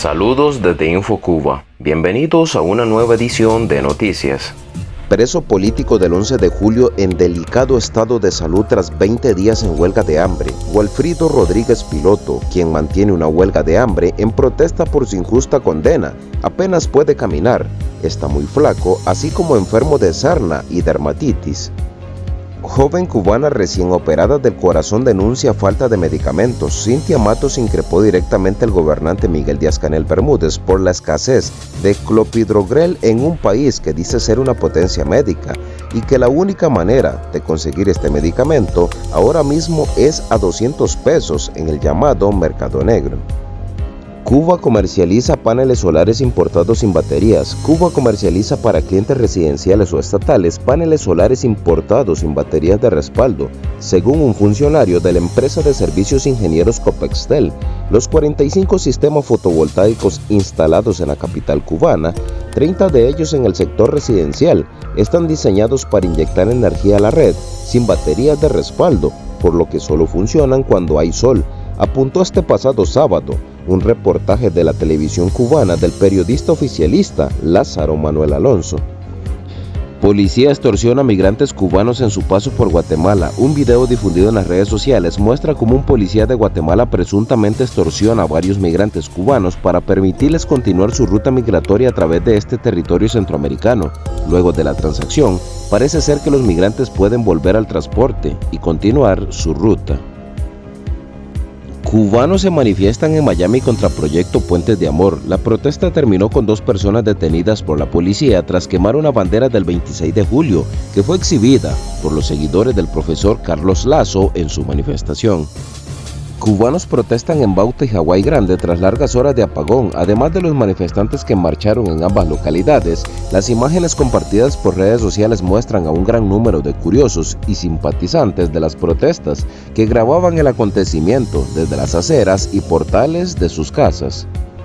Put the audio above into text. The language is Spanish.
Saludos desde InfoCuba. Bienvenidos a una nueva edición de Noticias. Preso político del 11 de julio en delicado estado de salud tras 20 días en huelga de hambre. Walfrido Rodríguez Piloto, quien mantiene una huelga de hambre en protesta por su injusta condena, apenas puede caminar. Está muy flaco, así como enfermo de sarna y dermatitis. Joven cubana recién operada del corazón denuncia falta de medicamentos. Cintia Matos increpó directamente al gobernante Miguel Díaz-Canel Bermúdez por la escasez de clopidogrel en un país que dice ser una potencia médica y que la única manera de conseguir este medicamento ahora mismo es a 200 pesos en el llamado mercado negro. Cuba comercializa paneles solares importados sin baterías. Cuba comercializa para clientes residenciales o estatales paneles solares importados sin baterías de respaldo, según un funcionario de la empresa de servicios ingenieros Copextel. Los 45 sistemas fotovoltaicos instalados en la capital cubana, 30 de ellos en el sector residencial, están diseñados para inyectar energía a la red sin baterías de respaldo, por lo que solo funcionan cuando hay sol, apuntó este pasado sábado un reportaje de la televisión cubana del periodista oficialista Lázaro Manuel Alonso. Policía extorsiona a migrantes cubanos en su paso por Guatemala. Un video difundido en las redes sociales muestra cómo un policía de Guatemala presuntamente extorsiona a varios migrantes cubanos para permitirles continuar su ruta migratoria a través de este territorio centroamericano. Luego de la transacción, parece ser que los migrantes pueden volver al transporte y continuar su ruta. Cubanos se manifiestan en Miami contra Proyecto Puentes de Amor. La protesta terminó con dos personas detenidas por la policía tras quemar una bandera del 26 de julio que fue exhibida por los seguidores del profesor Carlos Lazo en su manifestación. Cubanos protestan en Bauta y Hawái Grande tras largas horas de apagón. Además de los manifestantes que marcharon en ambas localidades, las imágenes compartidas por redes sociales muestran a un gran número de curiosos y simpatizantes de las protestas que grababan el acontecimiento desde las aceras y portales de sus casas.